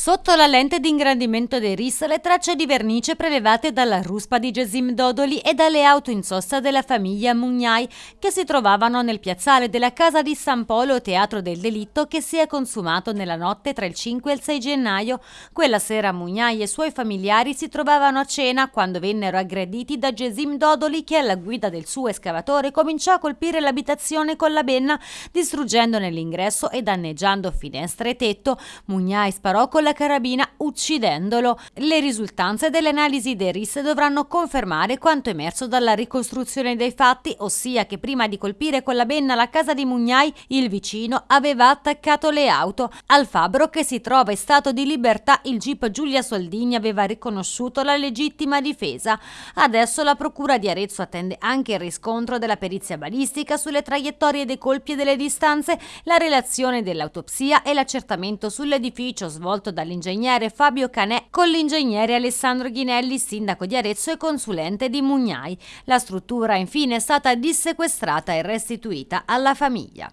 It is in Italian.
Sotto la lente di ingrandimento dei RIS le tracce di vernice prelevate dalla ruspa di Gesim Dodoli e dalle auto in sosta della famiglia Mugnai che si trovavano nel piazzale della casa di San Polo, teatro del delitto che si è consumato nella notte tra il 5 e il 6 gennaio. Quella sera Mugnai e i suoi familiari si trovavano a cena quando vennero aggrediti da Gesim Dodoli che alla guida del suo escavatore cominciò a colpire l'abitazione con la benna distruggendone l'ingresso e danneggiando finestre e tetto. Mugnai sparò con con la carabina uccidendolo. Le risultanze delle analisi dei RIS dovranno confermare quanto emerso dalla ricostruzione dei fatti, ossia che prima di colpire con la benna la casa di Mugnai, il vicino aveva attaccato le auto. Al fabbro che si trova in stato di libertà, il GIP Giulia Soldini aveva riconosciuto la legittima difesa. Adesso la Procura di Arezzo attende anche il riscontro della perizia balistica sulle traiettorie dei colpi e delle distanze, la relazione dell'autopsia e l'accertamento sull'edificio svolto condotto dall'ingegnere Fabio Canè con l'ingegnere Alessandro Ghinelli, sindaco di Arezzo e consulente di Mugnai. La struttura infine è stata dissequestrata e restituita alla famiglia.